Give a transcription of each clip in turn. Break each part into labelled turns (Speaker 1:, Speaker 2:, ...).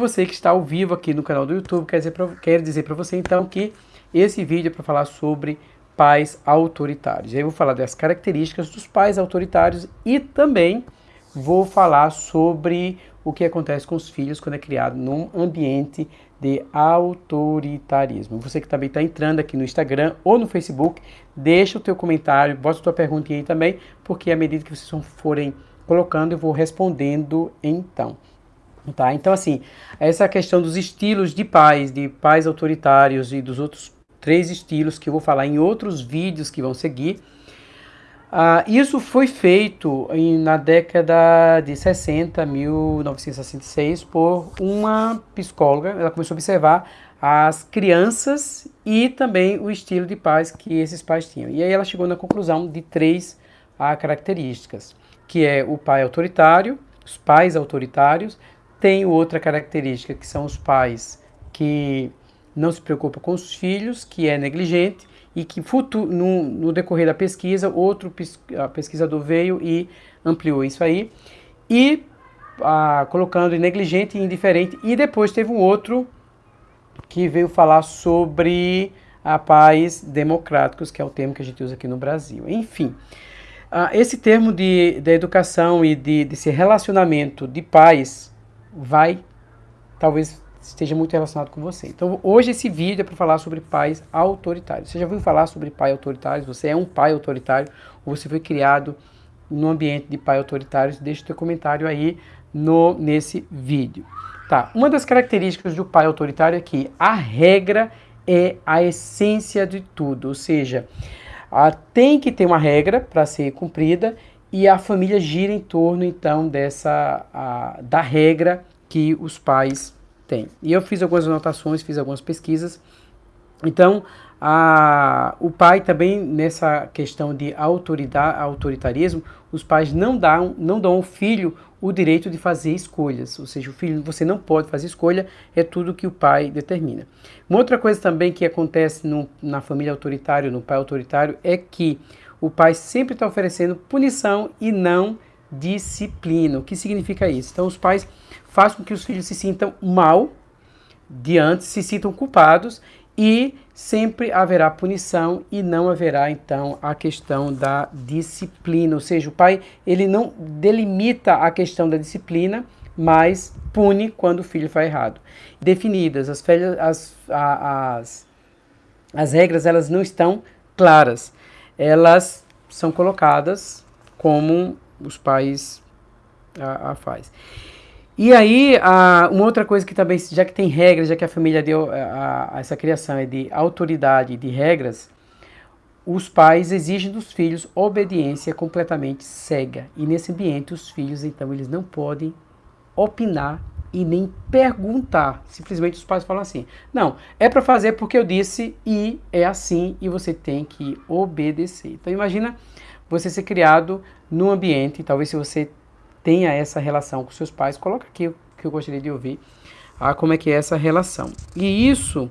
Speaker 1: Você que está ao vivo aqui no canal do YouTube, quer dizer pra, quero dizer para você então que esse vídeo é para falar sobre pais autoritários. Eu vou falar das características dos pais autoritários e também vou falar sobre o que acontece com os filhos quando é criado num ambiente de autoritarismo. Você que também está entrando aqui no Instagram ou no Facebook, deixa o teu comentário, bota a tua pergunta aí também, porque à medida que vocês forem colocando, eu vou respondendo então. Tá? Então, assim, essa questão dos estilos de pais, de pais autoritários e dos outros três estilos que eu vou falar em outros vídeos que vão seguir. Uh, isso foi feito em, na década de 60, 1966, por uma psicóloga. Ela começou a observar as crianças e também o estilo de pais que esses pais tinham. E aí ela chegou na conclusão de três características, que é o pai autoritário, os pais autoritários, tem outra característica, que são os pais que não se preocupam com os filhos, que é negligente, e que futuro, no, no decorrer da pesquisa, outro pesquisador veio e ampliou isso aí, e ah, colocando negligente e indiferente, e depois teve um outro que veio falar sobre a pais democráticos, que é o termo que a gente usa aqui no Brasil. Enfim, ah, esse termo de, de educação e de, desse relacionamento de pais vai, talvez esteja muito relacionado com você. Então hoje esse vídeo é para falar sobre pais autoritários. Você já ouviu falar sobre pai autoritário? Você é um pai autoritário ou você foi criado no ambiente de pai autoritário? Deixa o teu comentário aí no, nesse vídeo. Tá, uma das características do pai autoritário é que a regra é a essência de tudo, ou seja, a, tem que ter uma regra para ser cumprida e a família gira em torno então dessa a, da regra que os pais têm. E eu fiz algumas anotações, fiz algumas pesquisas. Então, a, o pai também nessa questão de autoridade, autoritarismo, os pais não dão, não dão ao filho o direito de fazer escolhas, ou seja, o filho você não pode fazer escolha, é tudo que o pai determina. Uma outra coisa também que acontece no, na família autoritária, no pai autoritário, é que o pai sempre está oferecendo punição e não disciplina. O que significa isso? Então, os pais fazem com que os filhos se sintam mal diante, se sintam culpados e sempre haverá punição e não haverá então a questão da disciplina, ou seja, o pai ele não delimita a questão da disciplina, mas pune quando o filho faz errado. Definidas as, as, as, as regras elas não estão claras elas são colocadas como os pais a, a faz. E aí, a, uma outra coisa que também, já que tem regras, já que a família deu a, a, essa criação é de autoridade de regras, os pais exigem dos filhos obediência completamente cega. E nesse ambiente, os filhos, então, eles não podem opinar e nem perguntar. Simplesmente os pais falam assim: não, é para fazer porque eu disse e é assim e você tem que obedecer. Então imagina você ser criado num ambiente, talvez se você tenha essa relação com seus pais, coloca aqui o que eu gostaria de ouvir, ah, como é que é essa relação. E isso,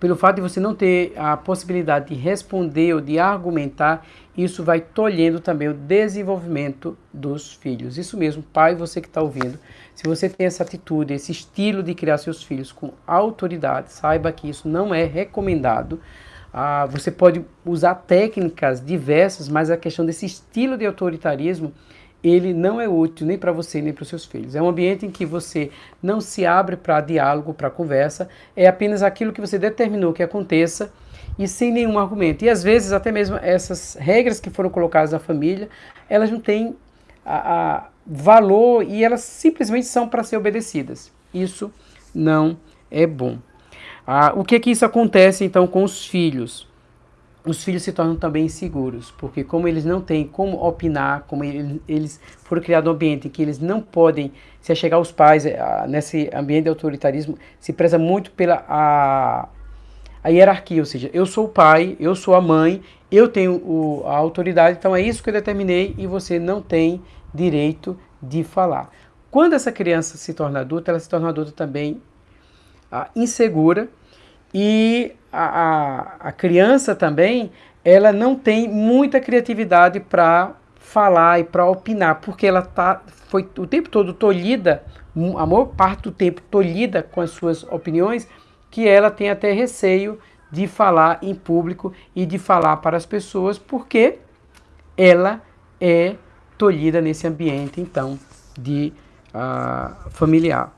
Speaker 1: pelo fato de você não ter a possibilidade de responder ou de argumentar, isso vai tolhendo também o desenvolvimento dos filhos. Isso mesmo, pai, você que está ouvindo, se você tem essa atitude, esse estilo de criar seus filhos com autoridade, saiba que isso não é recomendado. Ah, você pode usar técnicas diversas, mas a questão desse estilo de autoritarismo, ele não é útil nem para você nem para os seus filhos. É um ambiente em que você não se abre para diálogo, para conversa, é apenas aquilo que você determinou que aconteça e sem nenhum argumento. E às vezes até mesmo essas regras que foram colocadas na família, elas não têm a, a valor e elas simplesmente são para ser obedecidas. Isso não é bom. Ah, o que que isso acontece então com os filhos? Os filhos se tornam também inseguros, porque como eles não têm como opinar, como eles foram criados um ambiente em que eles não podem se achegar aos pais, nesse ambiente de autoritarismo, se preza muito pela a, a hierarquia, ou seja, eu sou o pai, eu sou a mãe, eu tenho o, a autoridade, então é isso que eu determinei e você não tem direito de falar. Quando essa criança se torna adulta, ela se torna adulta também ah, insegura e a, a, a criança também, ela não tem muita criatividade para falar e para opinar, porque ela tá, foi o tempo todo tolhida, a maior parte do tempo tolhida com as suas opiniões, que ela tem até receio de falar em público e de falar para as pessoas, porque ela é tolhida nesse ambiente, então, de uh, familiar.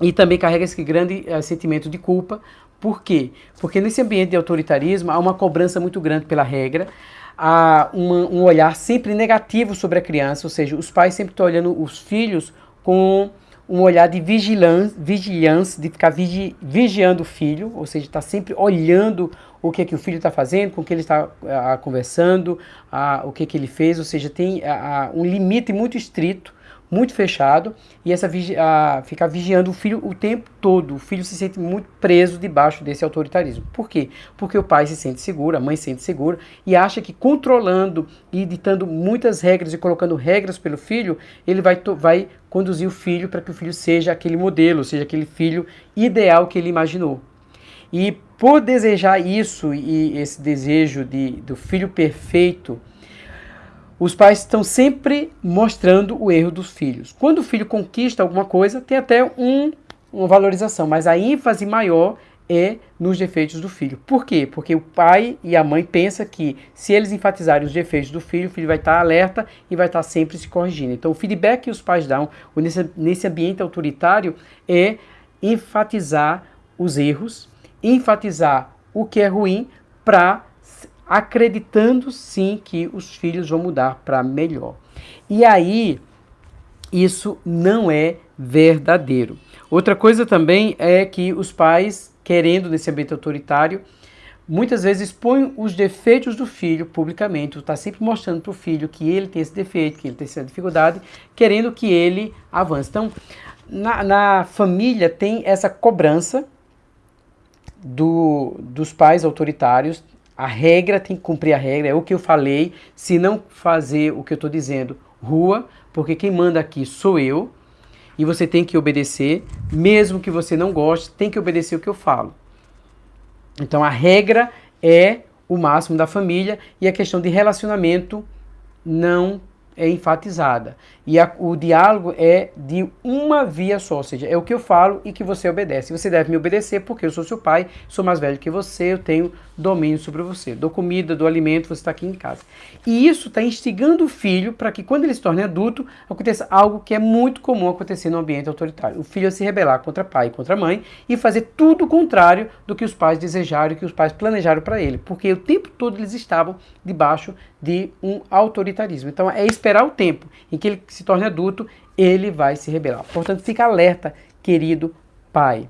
Speaker 1: E também carrega esse grande uh, sentimento de culpa. Por quê? Porque nesse ambiente de autoritarismo há uma cobrança muito grande pela regra, há uma, um olhar sempre negativo sobre a criança, ou seja, os pais sempre estão olhando os filhos com um olhar de vigilância, vigilância de ficar vigi, vigiando o filho, ou seja, está sempre olhando o que, é que o filho está fazendo, com o que ele está ah, conversando, ah, o que, é que ele fez, ou seja, tem ah, um limite muito estrito muito fechado e essa a, ficar vigiando o filho o tempo todo. O filho se sente muito preso debaixo desse autoritarismo. Por quê? Porque o pai se sente seguro, a mãe se sente segura e acha que controlando e ditando muitas regras e colocando regras pelo filho, ele vai, vai conduzir o filho para que o filho seja aquele modelo, seja aquele filho ideal que ele imaginou. E por desejar isso e esse desejo de, do filho perfeito, os pais estão sempre mostrando o erro dos filhos. Quando o filho conquista alguma coisa, tem até um, uma valorização, mas a ênfase maior é nos defeitos do filho. Por quê? Porque o pai e a mãe pensam que se eles enfatizarem os defeitos do filho, o filho vai estar alerta e vai estar sempre se corrigindo. Então o feedback que os pais dão nesse, nesse ambiente autoritário é enfatizar os erros, enfatizar o que é ruim para acreditando sim que os filhos vão mudar para melhor. E aí, isso não é verdadeiro. Outra coisa também é que os pais, querendo nesse ambiente autoritário, muitas vezes expõem os defeitos do filho publicamente, está sempre mostrando para o filho que ele tem esse defeito, que ele tem essa dificuldade, querendo que ele avance. Então, na, na família tem essa cobrança do, dos pais autoritários, a regra tem que cumprir a regra, é o que eu falei. Se não fazer o que eu estou dizendo, rua, porque quem manda aqui sou eu. E você tem que obedecer, mesmo que você não goste, tem que obedecer o que eu falo. Então a regra é o máximo da família e a questão de relacionamento não é enfatizada. E a, o diálogo é de uma via só, ou seja, é o que eu falo e que você obedece. Você deve me obedecer porque eu sou seu pai, sou mais velho que você, eu tenho domínio sobre você. Dou comida, dou alimento, você está aqui em casa. E isso está instigando o filho para que quando ele se torne adulto, aconteça algo que é muito comum acontecer no ambiente autoritário. O filho se rebelar contra pai e contra mãe e fazer tudo o contrário do que os pais desejaram que os pais planejaram para ele. Porque o tempo todo eles estavam debaixo de um autoritarismo. Então é esperar o tempo em que ele se torne adulto, ele vai se rebelar. Portanto, fica alerta, querido pai.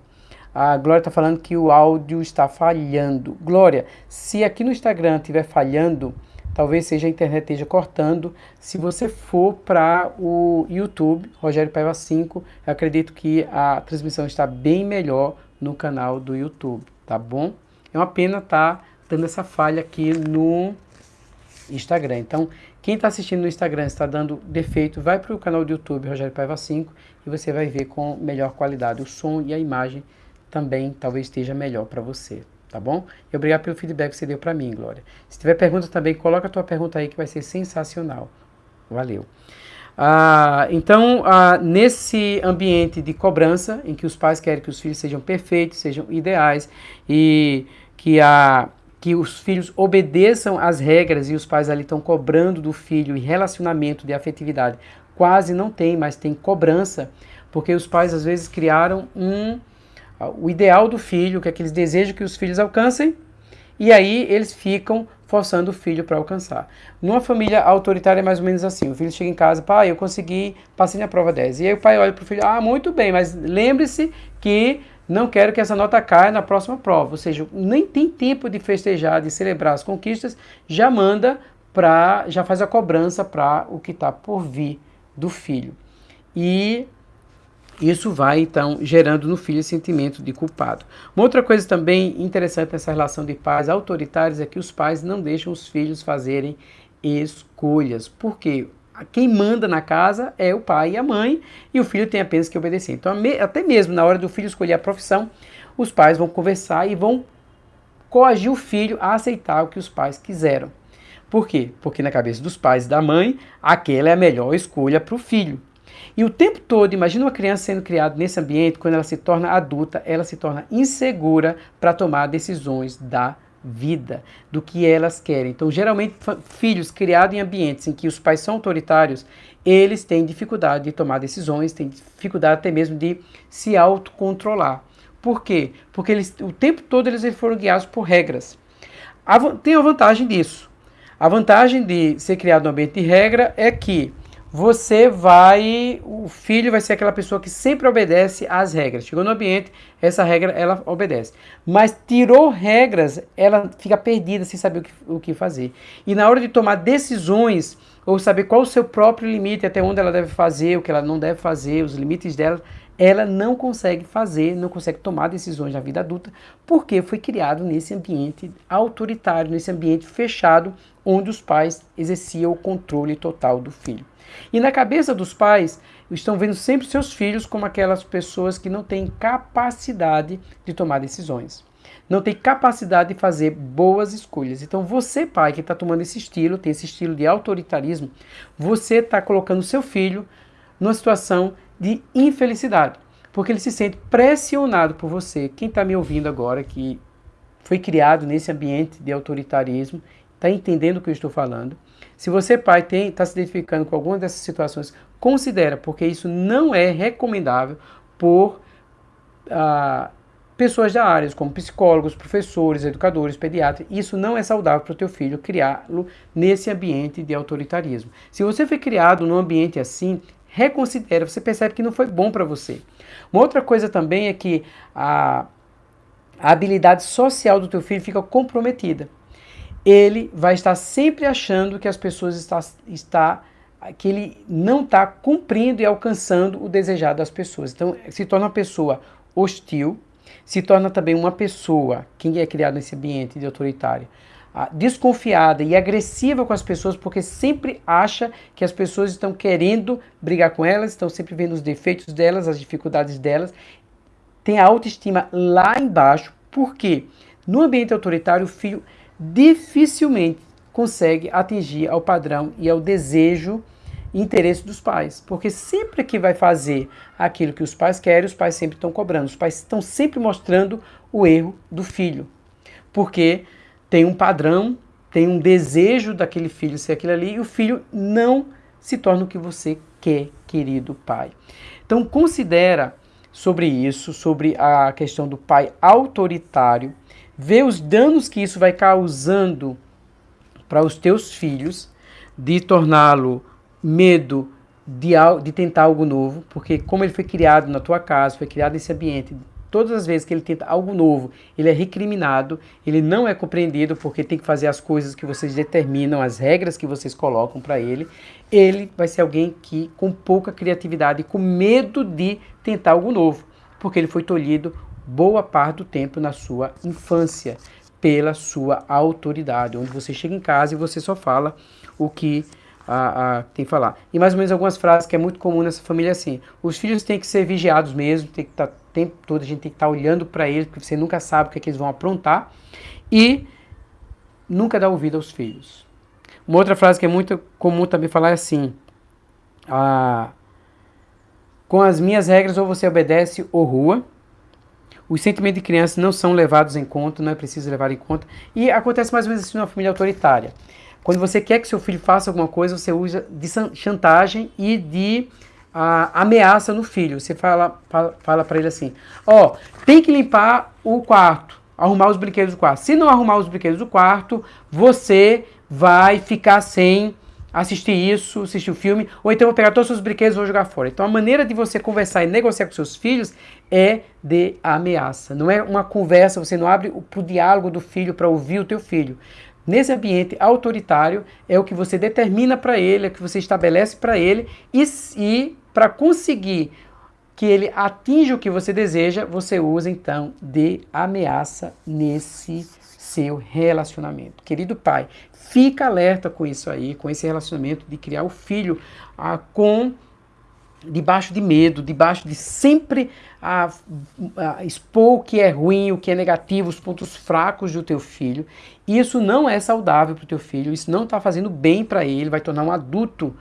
Speaker 1: A Glória está falando que o áudio está falhando. Glória, se aqui no Instagram estiver falhando, talvez seja a internet esteja cortando. Se você for para o YouTube, Rogério Paiva 5, eu acredito que a transmissão está bem melhor no canal do YouTube, tá bom? É uma pena estar tá dando essa falha aqui no Instagram. Então, quem está assistindo no Instagram está dando defeito, vai para o canal do YouTube Rogério Paiva 5 e você vai ver com melhor qualidade o som e a imagem também talvez esteja melhor para você, tá bom? E obrigado pelo feedback que você deu para mim, Glória. Se tiver pergunta também, coloca a tua pergunta aí que vai ser sensacional. Valeu. Ah, então, ah, nesse ambiente de cobrança, em que os pais querem que os filhos sejam perfeitos, sejam ideais e que a que os filhos obedeçam às regras e os pais ali estão cobrando do filho e relacionamento de afetividade quase não tem, mas tem cobrança, porque os pais às vezes criaram um o ideal do filho, que é que eles desejam que os filhos alcancem, e aí eles ficam forçando o filho para alcançar. Numa família autoritária é mais ou menos assim, o filho chega em casa, pai, eu consegui, passei na prova 10. E aí o pai olha para o filho, ah, muito bem, mas lembre-se que não quero que essa nota caia na próxima prova. Ou seja, nem tem tempo de festejar, de celebrar as conquistas, já manda para, já faz a cobrança para o que está por vir do filho. E isso vai, então, gerando no filho sentimento de culpado. Uma outra coisa também interessante nessa relação de pais autoritários é que os pais não deixam os filhos fazerem escolhas. Por quê? quem manda na casa é o pai e a mãe, e o filho tem apenas que obedecer. Então, até mesmo na hora do filho escolher a profissão, os pais vão conversar e vão coagir o filho a aceitar o que os pais quiseram. Por quê? Porque na cabeça dos pais e da mãe, aquela é a melhor escolha para o filho. E o tempo todo, imagina uma criança sendo criada nesse ambiente, quando ela se torna adulta, ela se torna insegura para tomar decisões da vida, do que elas querem. Então, geralmente, filhos criados em ambientes em que os pais são autoritários, eles têm dificuldade de tomar decisões, têm dificuldade até mesmo de se autocontrolar. Por quê? Porque eles, o tempo todo eles foram guiados por regras. A, tem a vantagem disso. A vantagem de ser criado no ambiente de regra é que você vai, o filho vai ser aquela pessoa que sempre obedece às regras. Chegou no ambiente, essa regra ela obedece. Mas tirou regras, ela fica perdida sem saber o que, o que fazer. E na hora de tomar decisões, ou saber qual o seu próprio limite, até onde ela deve fazer, o que ela não deve fazer, os limites dela, ela não consegue fazer, não consegue tomar decisões na vida adulta, porque foi criado nesse ambiente autoritário, nesse ambiente fechado, onde os pais exerciam o controle total do filho. E na cabeça dos pais, estão vendo sempre seus filhos como aquelas pessoas que não têm capacidade de tomar decisões. Não tem capacidade de fazer boas escolhas. Então, você, pai, que está tomando esse estilo, tem esse estilo de autoritarismo, você está colocando seu filho numa situação de infelicidade. Porque ele se sente pressionado por você. Quem está me ouvindo agora, que foi criado nesse ambiente de autoritarismo, está entendendo o que eu estou falando se você, pai, está se identificando com alguma dessas situações, considera, porque isso não é recomendável por ah, pessoas da área, como psicólogos, professores, educadores, pediatras. Isso não é saudável para o teu filho criá-lo nesse ambiente de autoritarismo. Se você foi criado num ambiente assim, reconsidera, você percebe que não foi bom para você. Uma outra coisa também é que a, a habilidade social do teu filho fica comprometida ele vai estar sempre achando que as pessoas está, está que ele não está cumprindo e alcançando o desejado das pessoas. Então, se torna uma pessoa hostil, se torna também uma pessoa, quem é criado nesse ambiente de autoritário, ah, desconfiada e agressiva com as pessoas, porque sempre acha que as pessoas estão querendo brigar com elas, estão sempre vendo os defeitos delas, as dificuldades delas, tem a autoestima lá embaixo, porque no ambiente autoritário o filho dificilmente consegue atingir ao padrão e ao desejo e interesse dos pais. Porque sempre que vai fazer aquilo que os pais querem, os pais sempre estão cobrando. Os pais estão sempre mostrando o erro do filho. Porque tem um padrão, tem um desejo daquele filho ser aquilo ali, e o filho não se torna o que você quer, querido pai. Então considera sobre isso, sobre a questão do pai autoritário, vê os danos que isso vai causando para os teus filhos, de torná-lo medo de, de tentar algo novo, porque como ele foi criado na tua casa, foi criado nesse ambiente, todas as vezes que ele tenta algo novo, ele é recriminado, ele não é compreendido porque tem que fazer as coisas que vocês determinam, as regras que vocês colocam para ele. Ele vai ser alguém que com pouca criatividade, com medo de tentar algo novo, porque ele foi tolhido boa parte do tempo na sua infância, pela sua autoridade, onde você chega em casa e você só fala o que tem que falar. E mais ou menos algumas frases que é muito comum nessa família assim, os filhos têm que ser vigiados mesmo, tem que estar tá, tempo todo, a gente tem que estar tá olhando para eles, porque você nunca sabe o que, é que eles vão aprontar, e nunca dá ouvido aos filhos. Uma outra frase que é muito comum também falar é assim, ah, com as minhas regras ou você obedece ou rua, os sentimentos de criança não são levados em conta, não é preciso levar em conta. E acontece mais ou menos assim numa família autoritária. Quando você quer que seu filho faça alguma coisa, você usa de chantagem e de uh, ameaça no filho. Você fala, fala, fala para ele assim: Ó, oh, tem que limpar o quarto, arrumar os brinquedos do quarto. Se não arrumar os brinquedos do quarto, você vai ficar sem assistir isso, assistir o filme, ou então vou pegar todos os seus brinquedos e vou jogar fora. Então a maneira de você conversar e negociar com seus filhos é de ameaça. Não é uma conversa, você não abre o diálogo do filho para ouvir o teu filho. Nesse ambiente autoritário é o que você determina para ele, é o que você estabelece para ele e, e para conseguir que ele atinja o que você deseja, você usa então de ameaça nesse seu relacionamento. Querido pai, fica alerta com isso aí, com esse relacionamento de criar o filho ah, com debaixo de medo, debaixo de sempre a, a, expor o que é ruim, o que é negativo, os pontos fracos do teu filho. Isso não é saudável para o teu filho, isso não está fazendo bem para ele, vai tornar um adulto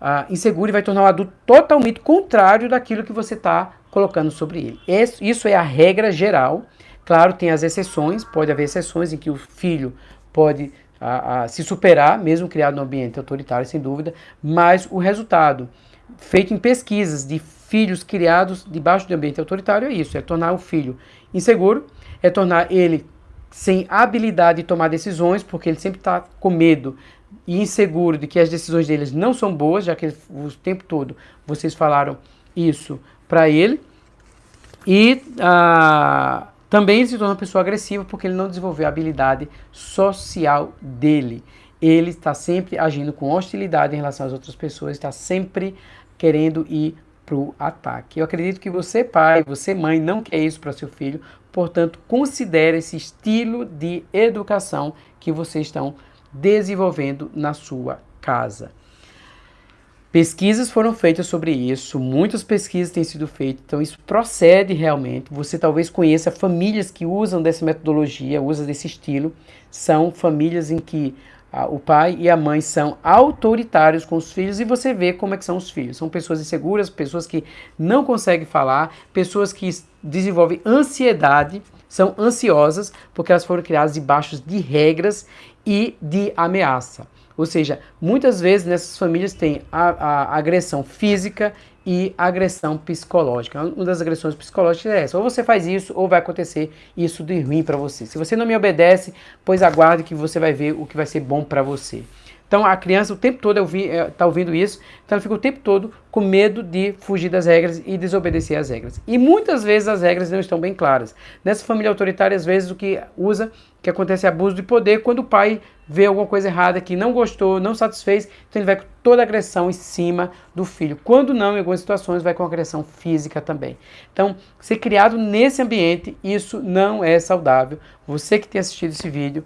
Speaker 1: uh, inseguro e vai tornar um adulto totalmente contrário daquilo que você está colocando sobre ele. Isso é a regra geral. Claro, tem as exceções, pode haver exceções em que o filho pode a, a, se superar, mesmo criado no ambiente autoritário, sem dúvida, mas o resultado feito em pesquisas de filhos criados debaixo de ambiente autoritário é isso, é tornar o filho inseguro, é tornar ele sem habilidade de tomar decisões, porque ele sempre está com medo e inseguro de que as decisões deles não são boas, já que o tempo todo vocês falaram isso para ele. E ah, também ele se torna uma pessoa agressiva porque ele não desenvolveu a habilidade social dele. Ele está sempre agindo com hostilidade em relação às outras pessoas, está sempre querendo ir para o ataque. Eu acredito que você, pai, você, mãe, não quer isso para seu filho, portanto, considere esse estilo de educação que vocês estão desenvolvendo na sua casa. Pesquisas foram feitas sobre isso, muitas pesquisas têm sido feitas, então isso procede realmente. Você talvez conheça famílias que usam dessa metodologia, usam desse estilo. São famílias em que ah, o pai e a mãe são autoritários com os filhos e você vê como é que são os filhos. São pessoas inseguras, pessoas que não conseguem falar, pessoas que desenvolvem ansiedade, são ansiosas porque elas foram criadas debaixo de regras e de ameaça. Ou seja, muitas vezes nessas famílias tem a, a agressão física e agressão psicológica. Uma das agressões psicológicas é essa: ou você faz isso, ou vai acontecer isso de ruim para você. Se você não me obedece, pois aguarde que você vai ver o que vai ser bom para você. Então a criança o tempo todo está tá ouvindo isso, então ela fica o tempo todo com medo de fugir das regras e desobedecer às regras. E muitas vezes as regras não estão bem claras. Nessa família autoritária, às vezes o que usa, que acontece é abuso de poder, quando o pai vê alguma coisa errada que não gostou, não satisfez, então ele vai com toda a agressão em cima do filho. Quando não, em algumas situações, vai com agressão física também. Então, ser criado nesse ambiente, isso não é saudável. Você que tem assistido esse vídeo,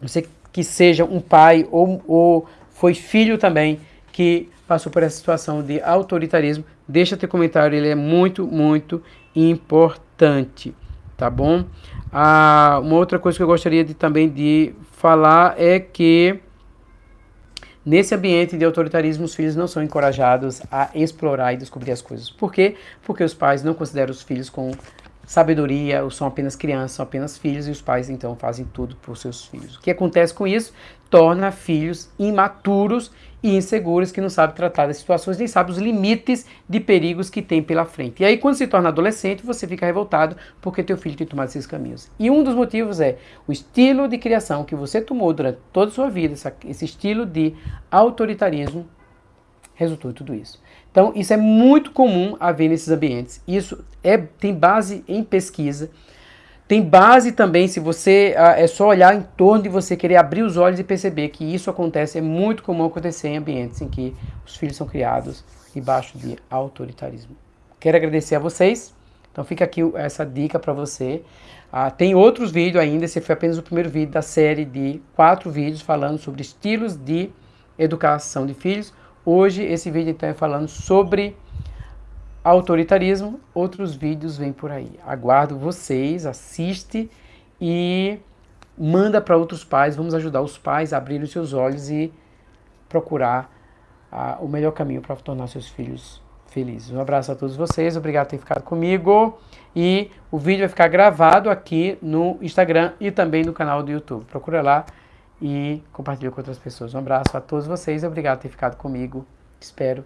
Speaker 1: você que que seja um pai ou, ou foi filho também que passou por essa situação de autoritarismo, deixa teu comentário, ele é muito, muito importante, tá bom? Ah, uma outra coisa que eu gostaria de, também de falar é que nesse ambiente de autoritarismo os filhos não são encorajados a explorar e descobrir as coisas. Por quê? Porque os pais não consideram os filhos com sabedoria, ou são apenas crianças, são apenas filhos, e os pais então fazem tudo por seus filhos. O que acontece com isso? Torna filhos imaturos e inseguros que não sabem tratar das situações, nem sabem os limites de perigos que tem pela frente. E aí, quando se torna adolescente, você fica revoltado porque teu filho tem tomado esses caminhos. E um dos motivos é o estilo de criação que você tomou durante toda a sua vida, esse estilo de autoritarismo, resultou em tudo isso. Então, isso é muito comum haver nesses ambientes. Isso é, tem base em pesquisa, tem base também, se você ah, é só olhar em torno de você querer abrir os olhos e perceber que isso acontece, é muito comum acontecer em ambientes em que os filhos são criados debaixo de autoritarismo. Quero agradecer a vocês. Então fica aqui essa dica para você. Ah, tem outros vídeos ainda, esse foi apenas o primeiro vídeo da série de quatro vídeos falando sobre estilos de educação de filhos. Hoje esse vídeo então é falando sobre autoritarismo, outros vídeos vêm por aí. Aguardo vocês, assiste e manda para outros pais, vamos ajudar os pais a abrirem os seus olhos e procurar ah, o melhor caminho para tornar seus filhos felizes. Um abraço a todos vocês, obrigado por ter ficado comigo e o vídeo vai ficar gravado aqui no Instagram e também no canal do YouTube. Procura lá e compartilhe com outras pessoas. Um abraço a todos vocês, obrigado por ter ficado comigo. Espero